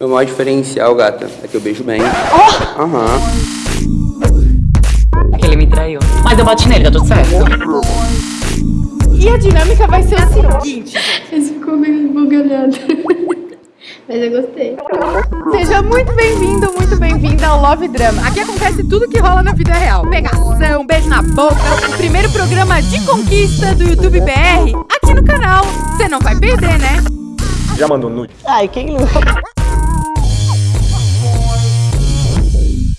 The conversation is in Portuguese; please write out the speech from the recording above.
Meu maior diferencial, gata, é que eu beijo bem. Oh! Aham. É que ele me traiu. Mas eu bati nele, tá tudo certo. E a dinâmica vai ser o seguinte. Esse ficou meio bugalhado. Mas eu gostei. Seja muito bem-vindo, muito bem-vinda ao Love Drama. Aqui acontece tudo que rola na vida real. Pegação, beijo na boca, o primeiro programa de conquista do YouTube BR aqui no canal. Você não vai perder, né? Já mandou nude? Ai, quem não...